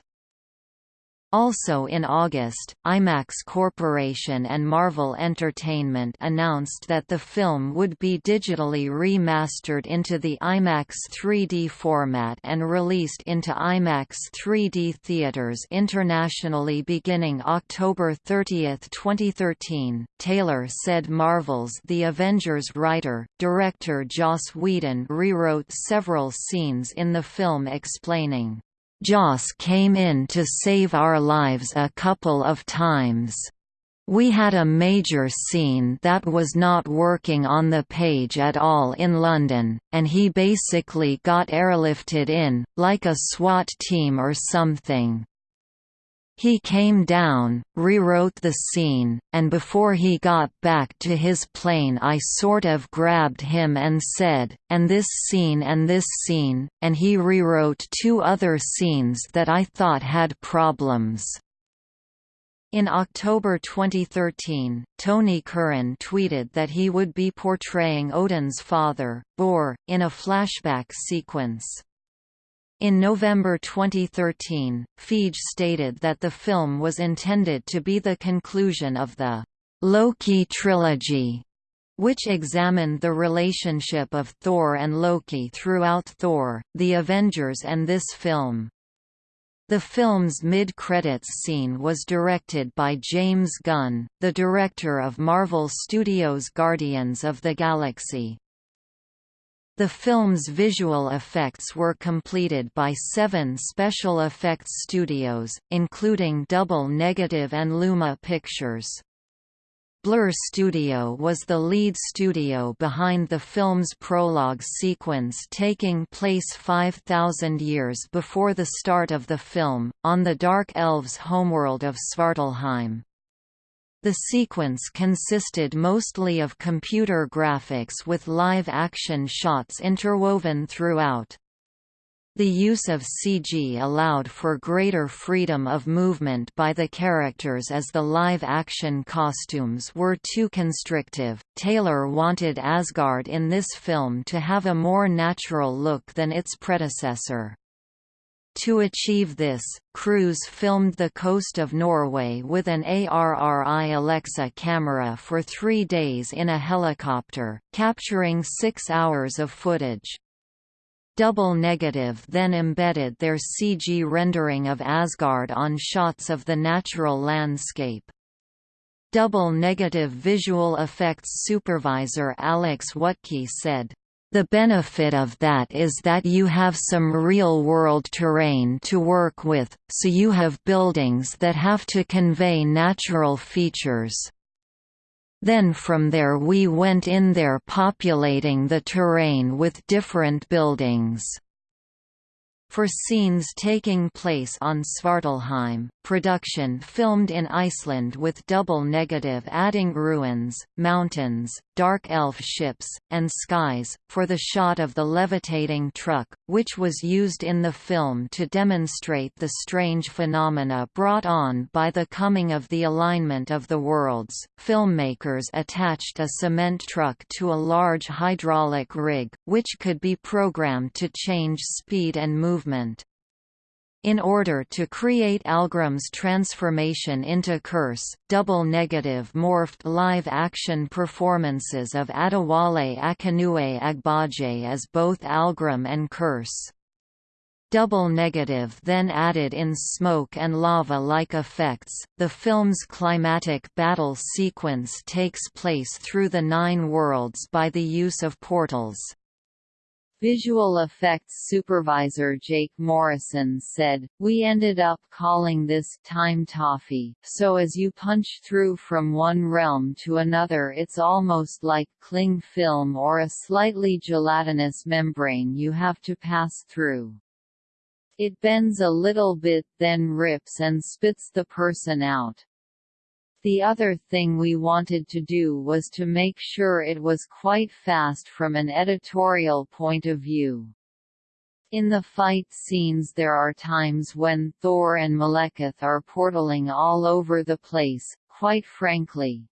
Also in August, IMAX Corporation and Marvel Entertainment announced that the film would be digitally remastered into the IMAX 3D format and released into IMAX 3D theaters internationally beginning October 30, 2013. Taylor said Marvel's The Avengers writer, director Joss Whedon rewrote several scenes in the film explaining Joss came in to save our lives a couple of times. We had a major scene that was not working on the page at all in London, and he basically got airlifted in, like a SWAT team or something. He came down, rewrote the scene, and before he got back to his plane I sort of grabbed him and said, and this scene and this scene, and he rewrote two other scenes that I thought had problems. In October 2013, Tony Curran tweeted that he would be portraying Odin's father, Bor, in a flashback sequence. In November 2013, Feige stated that the film was intended to be the conclusion of the Loki trilogy, which examined the relationship of Thor and Loki throughout Thor, The Avengers and this film. The film's mid-credits scene was directed by James Gunn, the director of Marvel Studios' Guardians of the Galaxy. The film's visual effects were completed by seven special effects studios, including Double Negative and Luma Pictures. Blur Studio was the lead studio behind the film's prologue sequence taking place 5,000 years before the start of the film, on the Dark Elves' homeworld of Svartalfheim. The sequence consisted mostly of computer graphics with live-action shots interwoven throughout. The use of CG allowed for greater freedom of movement by the characters as the live-action costumes were too constrictive. Taylor wanted Asgard in this film to have a more natural look than its predecessor. To achieve this, crews filmed the coast of Norway with an ARRI Alexa camera for three days in a helicopter, capturing six hours of footage. Double Negative then embedded their CG rendering of Asgard on shots of the natural landscape. Double Negative visual effects supervisor Alex Wuttke said, the benefit of that is that you have some real-world terrain to work with, so you have buildings that have to convey natural features. Then from there we went in there populating the terrain with different buildings. For scenes taking place on Svartalfheim, production filmed in Iceland with double negative adding ruins, mountains, dark elf ships, and skies, for the shot of the levitating truck, which was used in the film to demonstrate the strange phenomena brought on by the coming of the alignment of the worlds. Filmmakers attached a cement truck to a large hydraulic rig, which could be programmed to change speed and movement. In order to create Algrim's transformation into Kurse, Double Negative morphed live-action performances of Adewale Akinnuoye Agbaje as both Algrim and Kurse. Double Negative then added in smoke and lava-like effects. The film's climatic battle sequence takes place through the Nine Worlds by the use of portals. Visual effects supervisor Jake Morrison said, We ended up calling this time toffee, so as you punch through from one realm to another it's almost like cling film or a slightly gelatinous membrane you have to pass through. It bends a little bit then rips and spits the person out. The other thing we wanted to do was to make sure it was quite fast from an editorial point of view. In the fight scenes there are times when Thor and Malekith are portaling all over the place, quite frankly.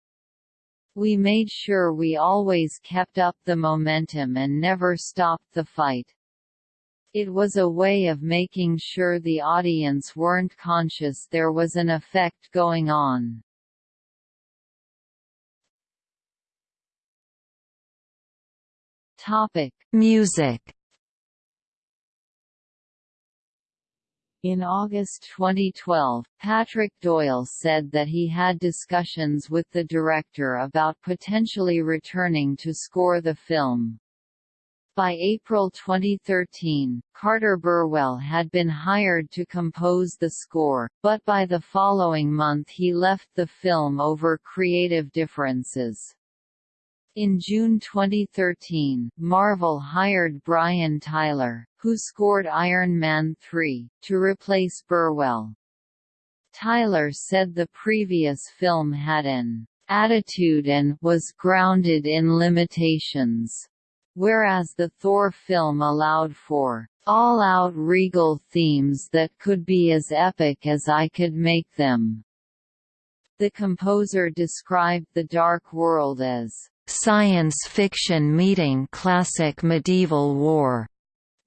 We made sure we always kept up the momentum and never stopped the fight. It was a way of making sure the audience weren't conscious there was an effect going on. Topic: Music. In August 2012, Patrick Doyle said that he had discussions with the director about potentially returning to score the film. By April 2013, Carter Burwell had been hired to compose the score, but by the following month he left the film over creative differences. In June 2013, Marvel hired Brian Tyler, who scored Iron Man 3, to replace Burwell. Tyler said the previous film had an attitude and was grounded in limitations, whereas the Thor film allowed for all-out regal themes that could be as epic as I could make them. The composer described The Dark World as science fiction meeting classic medieval war,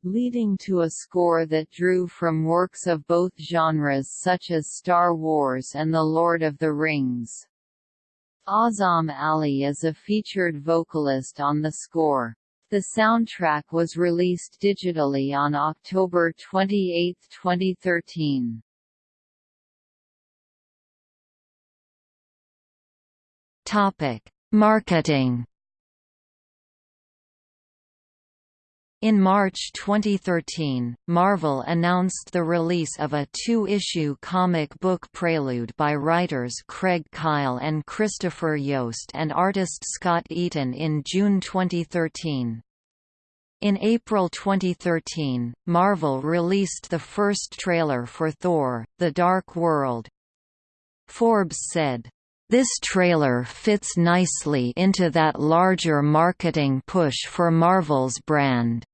leading to a score that drew from works of both genres such as Star Wars and The Lord of the Rings. Azam Ali is a featured vocalist on the score. The soundtrack was released digitally on October 28, 2013. Topic: Marketing In March 2013, Marvel announced the release of a two-issue comic book prelude by writers Craig Kyle and Christopher Yost and artist Scott Eaton in June 2013. In April 2013, Marvel released the first trailer for Thor, The Dark World. Forbes said, this trailer fits nicely into that larger marketing push for Marvel's brand.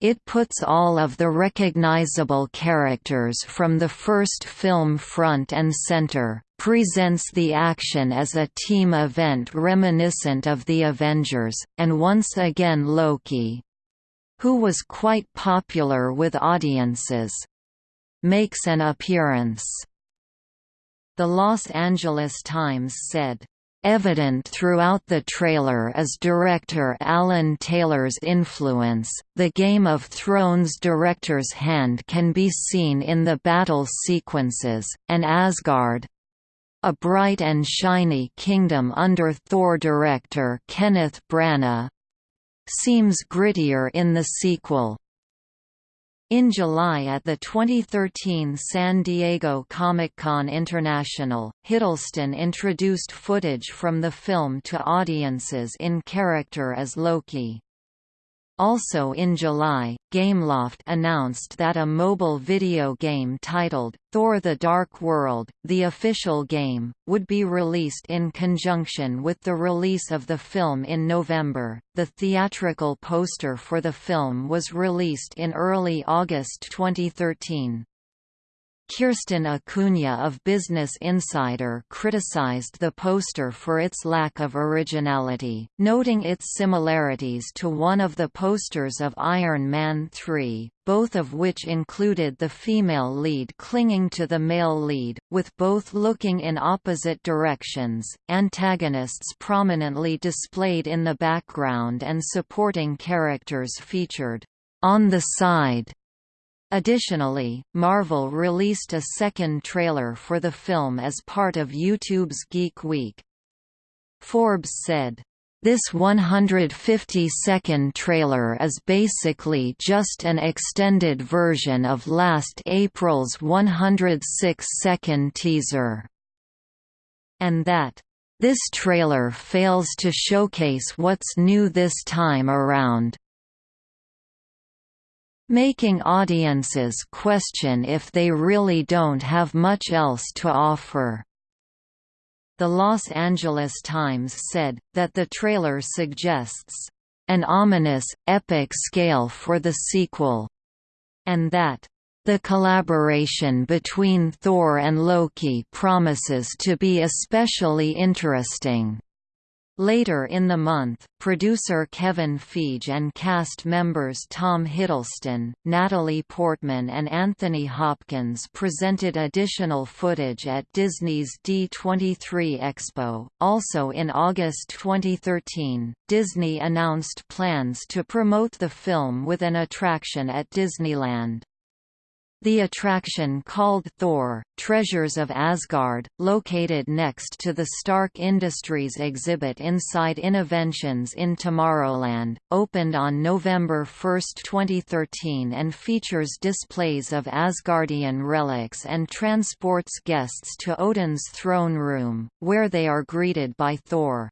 It puts all of the recognizable characters from the first film front and center, presents the action as a team event reminiscent of the Avengers, and once again Loki—who was quite popular with audiences—makes an appearance. The Los Angeles Times said, Evident throughout the trailer is director Alan Taylor's influence. The Game of Thrones director's hand can be seen in the battle sequences, and Asgard a bright and shiny kingdom under Thor director Kenneth Branagh seems grittier in the sequel. In July at the 2013 San Diego Comic-Con International, Hiddleston introduced footage from the film to audiences in character as Loki. Also in July, Gameloft announced that a mobile video game titled, Thor The Dark World, the official game, would be released in conjunction with the release of the film in November. The theatrical poster for the film was released in early August 2013. Kirsten Acuna of Business Insider criticized the poster for its lack of originality, noting its similarities to one of the posters of Iron Man 3, both of which included the female lead clinging to the male lead, with both looking in opposite directions, antagonists prominently displayed in the background and supporting characters featured on the side Additionally, Marvel released a second trailer for the film as part of YouTube's Geek Week. Forbes said, this 150-second trailer is basically just an extended version of last April's 106-second teaser. And that, this trailer fails to showcase what's new this time around, making audiences question if they really don't have much else to offer. The Los Angeles Times said, that the trailer suggests, "...an ominous, epic scale for the sequel," and that, "...the collaboration between Thor and Loki promises to be especially interesting." Later in the month, producer Kevin Feige and cast members Tom Hiddleston, Natalie Portman and Anthony Hopkins presented additional footage at Disney's D23 Expo. Also in August 2013, Disney announced plans to promote the film with an attraction at Disneyland. The attraction called Thor, Treasures of Asgard, located next to the Stark Industries exhibit inside Innoventions in Tomorrowland, opened on November 1, 2013 and features displays of Asgardian relics and transports guests to Odin's throne room, where they are greeted by Thor.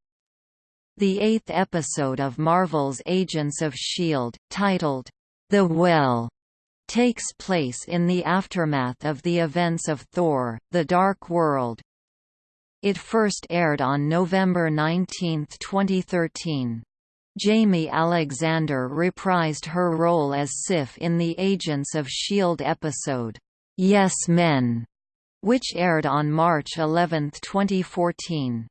The eighth episode of Marvel's Agents of S.H.I.E.L.D., titled, The Well, takes place in the aftermath of the events of Thor, The Dark World. It first aired on November 19, 2013. Jaimie Alexander reprised her role as Sif in the Agents of S.H.I.E.L.D. episode, Yes Men, which aired on March 11, 2014.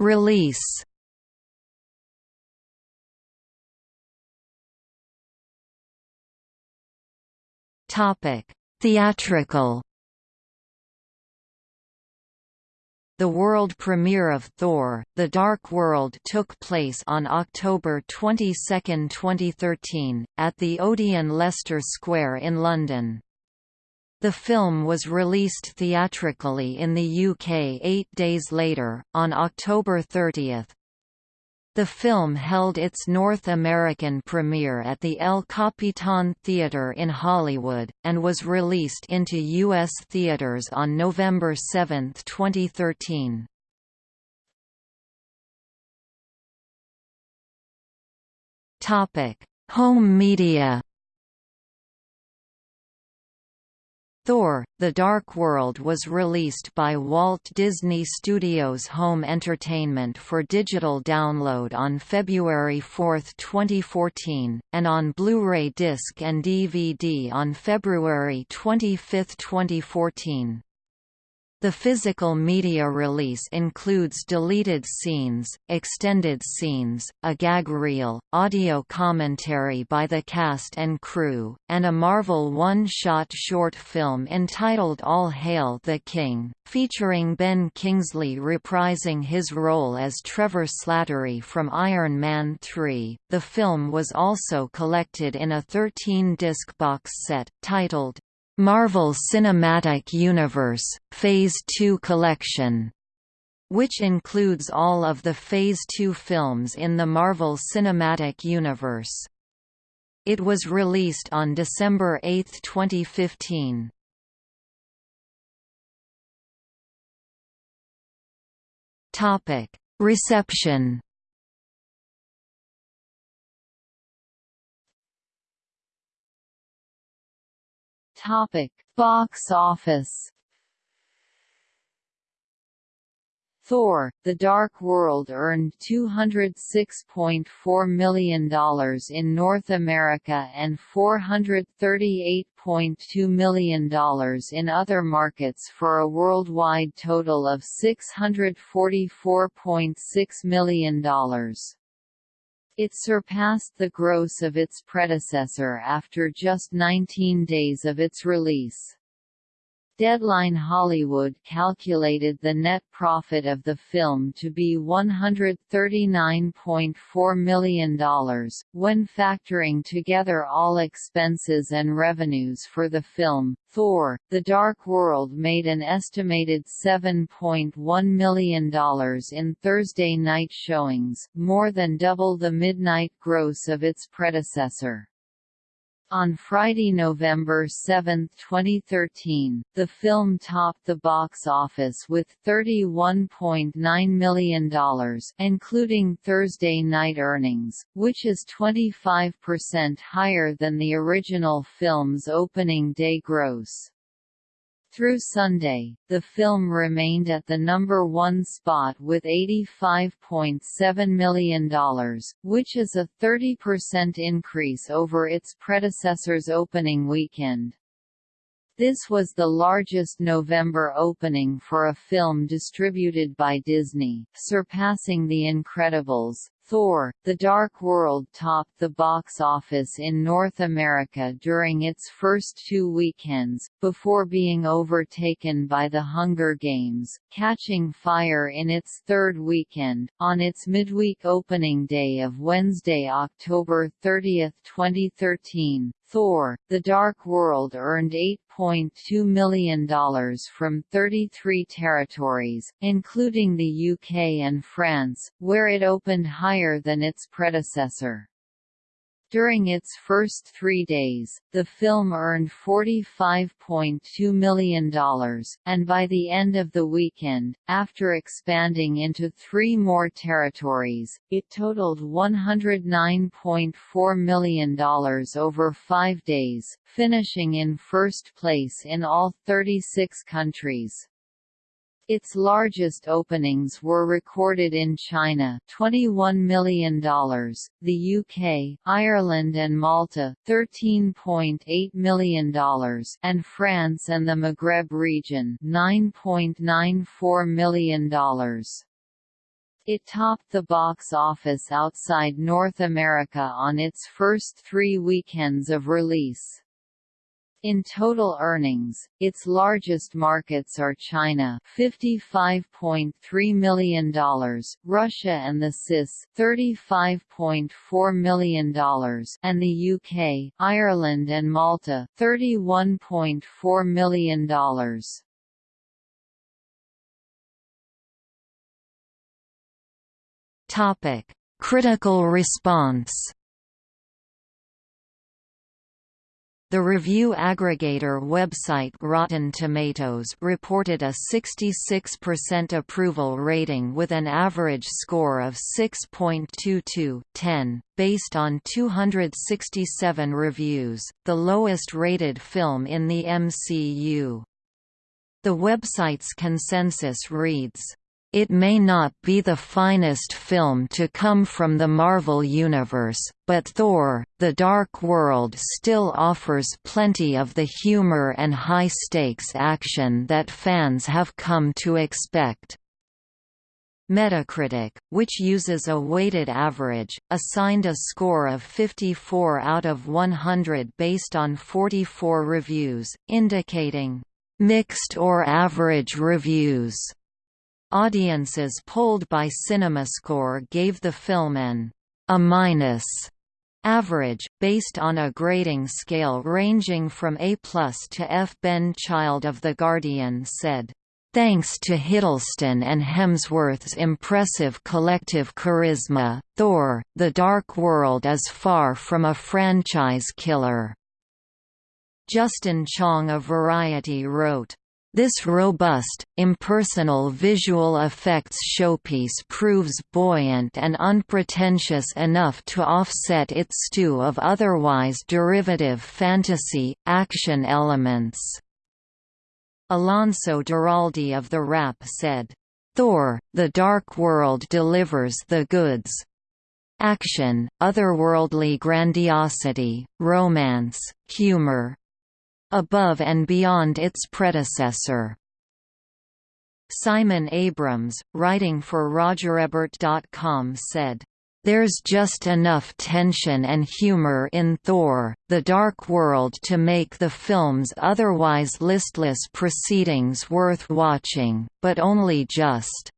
Release Topic: Theatrical. The world premiere of Thor: The Dark World took place on October 22, 2013, at the Odeon Leicester Square in London. The film was released theatrically in the UK eight days later, on October 30. The film held its North American premiere at the El Capitan Theatre in Hollywood, and was released into U.S. theaters on November 7, 2013. Home media Thor, The Dark World was released by Walt Disney Studios Home Entertainment for digital download on February 4, 2014, and on Blu-ray disc and DVD on February 25, 2014. The physical media release includes deleted scenes, extended scenes, a gag reel, audio commentary by the cast and crew, and a Marvel one-shot short film entitled All Hail the King, featuring Ben Kingsley reprising his role as Trevor Slattery from Iron Man 3. The film was also collected in a 13-disc box set, titled Marvel Cinematic Universe, Phase 2 Collection, which includes all of the Phase 2 films in the Marvel Cinematic Universe. It was released on December 8, 2015. Reception Topic: Box office. Thor: The Dark World earned $206.4 million in North America and $438.2 million in other markets for a worldwide total of $644.6 million. It surpassed the gross of its predecessor after just 19 days of its release. Deadline Hollywood calculated the net profit of the film to be $139.4 million, when factoring together all expenses and revenues for the film. Thor, The Dark World made an estimated $7.1 million in Thursday night showings, more than double the midnight gross of its predecessor. On Friday, November 7, 2013, the film topped the box office with $31.9 million including Thursday night earnings, which is 25% higher than the original film's opening day gross. Through Sunday, the film remained at the number one spot with $85.7 million, which is a 30% increase over its predecessor's opening weekend. This was the largest November opening for a film distributed by Disney, surpassing The Incredibles. Thor, The Dark World topped the box office in North America during its first two weekends, before being overtaken by The Hunger Games, catching fire in its third weekend, on its midweek opening day of Wednesday, October 30, 2013. Thor, The Dark World earned $8.2 million from 33 territories, including the UK and France, where it opened higher than its predecessor. During its first three days, the film earned $45.2 million, and by the end of the weekend, after expanding into three more territories, it totaled $109.4 million over five days, finishing in first place in all 36 countries. Its largest openings were recorded in China $21 million, the UK, Ireland and Malta $13.8 million, and France and the Maghreb region $9.94 million. It topped the box office outside North America on its first three weekends of release. In total earnings, its largest markets are China $55.3 million, Russia and the CIS $35.4 million, and the UK, Ireland and Malta $31.4 million. Topic: Critical response The review aggregator website Rotten Tomatoes reported a 66% approval rating with an average score of 6.22 10, based on 267 reviews, the lowest rated film in the MCU. The website's consensus reads, it may not be the finest film to come from the Marvel Universe, but Thor, The Dark World still offers plenty of the humor and high-stakes action that fans have come to expect. Metacritic, which uses a weighted average, assigned a score of 54 out of 100 based on 44 reviews, indicating, "...mixed or average reviews." Audiences polled by CinemaScore gave the film an A minus average, based on a grading scale ranging from A to F. Ben Child of The Guardian said, Thanks to Hiddleston and Hemsworth's impressive collective charisma, Thor, The Dark World is far from a franchise killer. Justin Chang of Variety wrote, this robust, impersonal visual effects showpiece proves buoyant and unpretentious enough to offset its stew of otherwise derivative fantasy, action elements. Alonso Duralde of The Wrap said, Thor, The Dark World delivers the goods. Action, otherworldly grandiosity, romance, humor, above and beyond its predecessor. Simon Abrams, writing for RogerEbert.com said, there's just enough tension and humor in Thor, The Dark World to make the film's otherwise listless proceedings worth watching, but only just.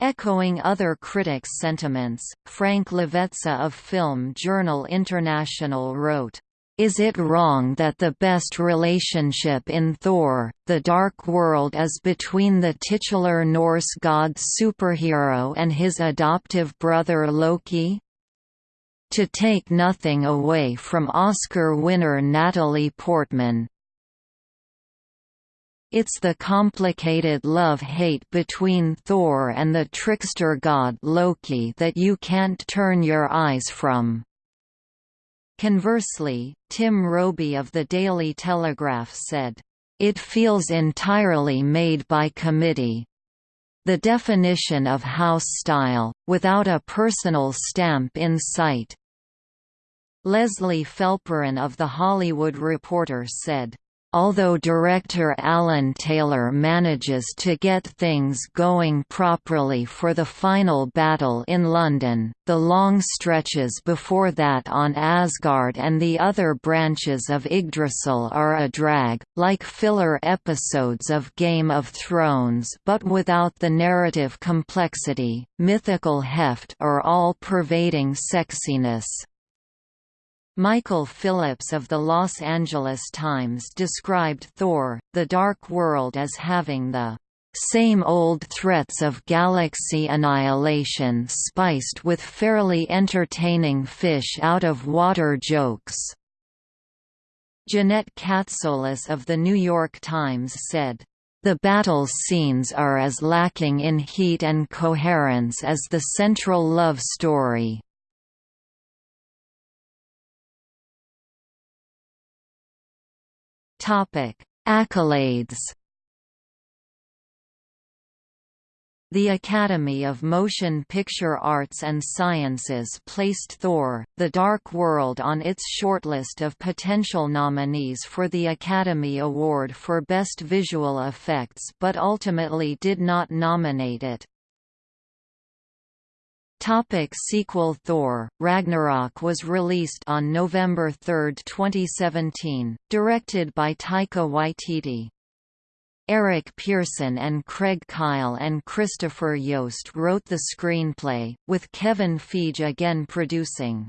Echoing other critics' sentiments, Frank Lovece of Film Journal International wrote, is it wrong that the best relationship in Thor, The Dark World is between the titular Norse god superhero and his adoptive brother Loki? To take nothing away from Oscar winner Natalie Portman, it's the complicated love-hate between Thor and the trickster god Loki that you can't turn your eyes from. Conversely, Tim Robey of the Daily Telegraph said, "...it feels entirely made by committee. The definition of house style, without a personal stamp in sight." Leslie Felperin of The Hollywood Reporter said, Although director Alan Taylor manages to get things going properly for the final battle in London, the long stretches before that on Asgard and the other branches of Yggdrasil are a drag, like filler episodes of Game of Thrones but without the narrative complexity, mythical heft or all-pervading sexiness. Michael Phillips of the Los Angeles Times described Thor, The Dark World as having the same old threats of galaxy annihilation spiced with fairly entertaining fish-out-of-water jokes." Jeannette Catsoulis of The New York Times said, the battle scenes are as lacking in heat and coherence as the central love story. Topic: Accolades. The Academy of Motion Picture Arts and Sciences placed Thor, The Dark World on its shortlist of potential nominees for the Academy Award for Best Visual Effects but ultimately did not nominate it. Topic sequel Thor, Ragnarok was released on November 3, 2017, directed by Taika Waititi. Eric Pearson and Craig Kyle and Christopher Yost wrote the screenplay, with Kevin Feige again producing.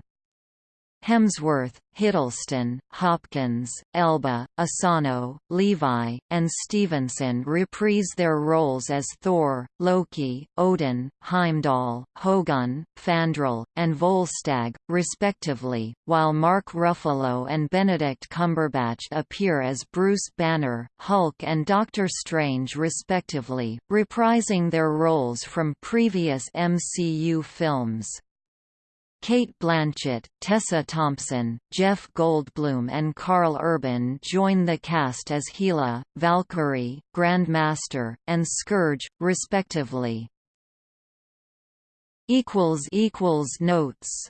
Hemsworth, Hiddleston, Hopkins, Elba, Asano, Levi, and Stevenson reprise their roles as Thor, Loki, Odin, Heimdall, Hogun, Fandral, and Volstagg, respectively, while Mark Ruffalo and Benedict Cumberbatch appear as Bruce Banner, Hulk and Doctor Strange respectively, reprising their roles from previous MCU films. Cate Blanchett, Tessa Thompson, Jeff Goldblum and Karl Urban join the cast as Hela, Valkyrie, Grandmaster, and Scourge, respectively. Notes